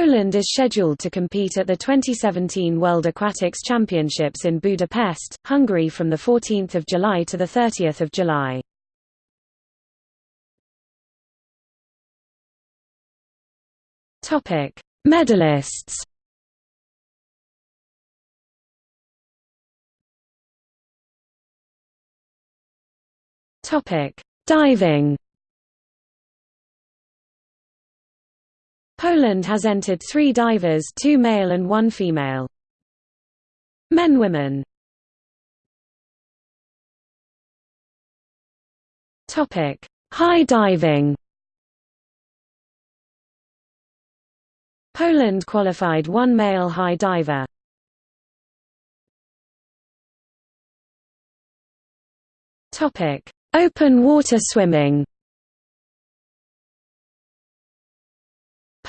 Poland is scheduled to compete at the 2017 World Aquatics Championships in Budapest, Hungary from 14 July to 30 July. Medalists Diving. Poland has entered three divers two male and one female. Men women High diving. Poland qualified one male high diver. Open water swimming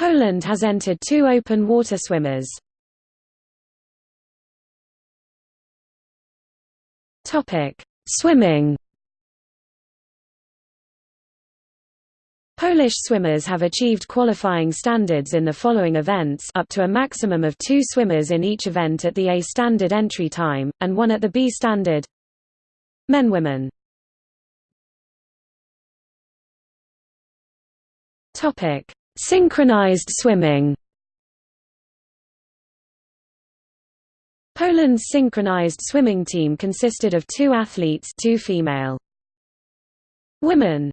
Poland has entered two open water swimmers. Swimming. Polish swimmers have achieved qualifying standards in the following events up to a maximum of two swimmers in each event at the A standard entry time, and one at the B standard. Men-Women Topic: Synchronized swimming. Poland's synchronized swimming team consisted of two athletes, two female. Women